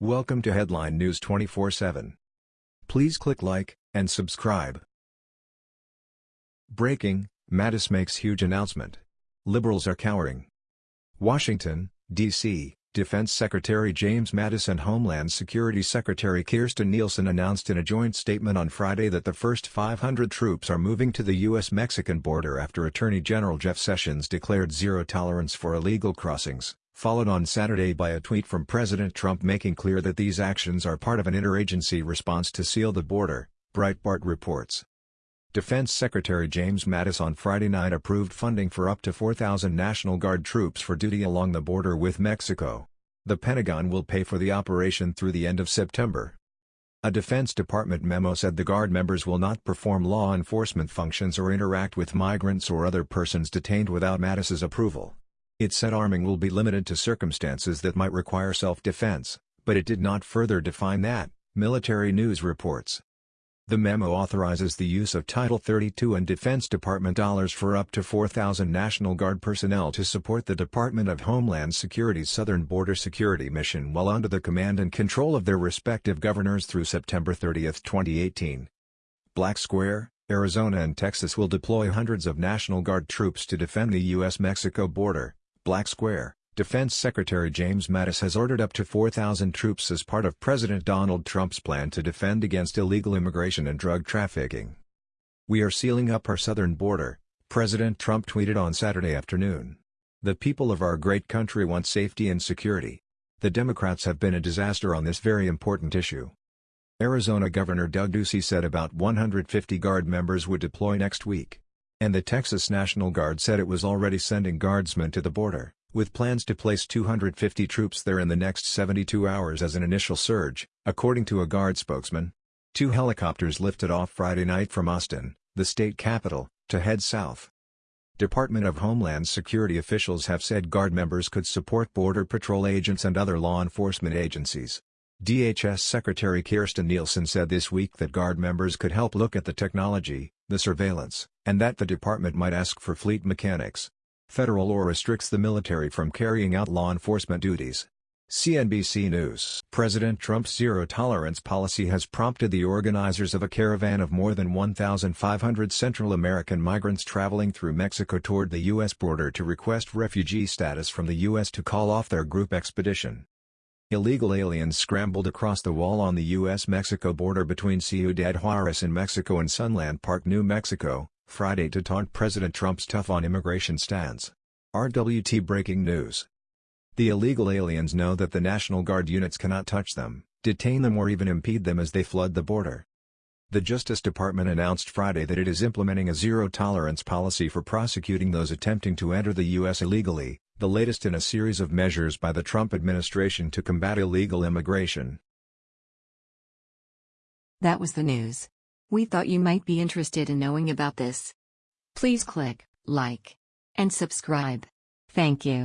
Welcome to Headline News 24/7. Please click like and subscribe. Breaking: Mattis makes huge announcement. Liberals are cowering. Washington, D.C. Defense Secretary James Mattis and Homeland Security Secretary Kirstjen Nielsen announced in a joint statement on Friday that the first 500 troops are moving to the U.S.-Mexican border after Attorney General Jeff Sessions declared zero tolerance for illegal crossings, followed on Saturday by a tweet from President Trump making clear that these actions are part of an interagency response to seal the border, Breitbart reports. Defense Secretary James Mattis on Friday night approved funding for up to 4,000 National Guard troops for duty along the border with Mexico. The Pentagon will pay for the operation through the end of September. A Defense Department memo said the Guard members will not perform law enforcement functions or interact with migrants or other persons detained without Mattis's approval. It said arming will be limited to circumstances that might require self-defense, but it did not further define that, military news reports. The memo authorizes the use of Title 32 and Defense Department dollars for up to 4,000 National Guard personnel to support the Department of Homeland Security's Southern Border Security Mission while under the command and control of their respective governors through September 30, 2018. Black Square, Arizona and Texas will deploy hundreds of National Guard troops to defend the U.S.-Mexico border, Black Square, Defense Secretary James Mattis has ordered up to 4,000 troops as part of President Donald Trump's plan to defend against illegal immigration and drug trafficking. We are sealing up our southern border, President Trump tweeted on Saturday afternoon. The people of our great country want safety and security. The Democrats have been a disaster on this very important issue. Arizona Governor Doug Ducey said about 150 Guard members would deploy next week. And the Texas National Guard said it was already sending guardsmen to the border with plans to place 250 troops there in the next 72 hours as an initial surge, according to a Guard spokesman. Two helicopters lifted off Friday night from Austin, the state capital, to head south. Department of Homeland Security officials have said Guard members could support Border Patrol agents and other law enforcement agencies. DHS Secretary Kirstjen Nielsen said this week that Guard members could help look at the technology, the surveillance, and that the department might ask for fleet mechanics, federal law restricts the military from carrying out law enforcement duties. CNBC News President Trump's zero-tolerance policy has prompted the organizers of a caravan of more than 1,500 Central American migrants traveling through Mexico toward the U.S. border to request refugee status from the U.S. to call off their group expedition. Illegal aliens scrambled across the wall on the U.S.-Mexico border between Ciudad Juarez in Mexico and Sunland Park, New Mexico, Friday to taunt President Trump's tough on immigration stance. RWT Breaking News The illegal aliens know that the National Guard units cannot touch them, detain them or even impede them as they flood the border. The Justice Department announced Friday that it is implementing a zero-tolerance policy for prosecuting those attempting to enter the U.S. illegally, the latest in a series of measures by the Trump administration to combat illegal immigration. That was the news. We thought you might be interested in knowing about this. Please click like and subscribe. Thank you.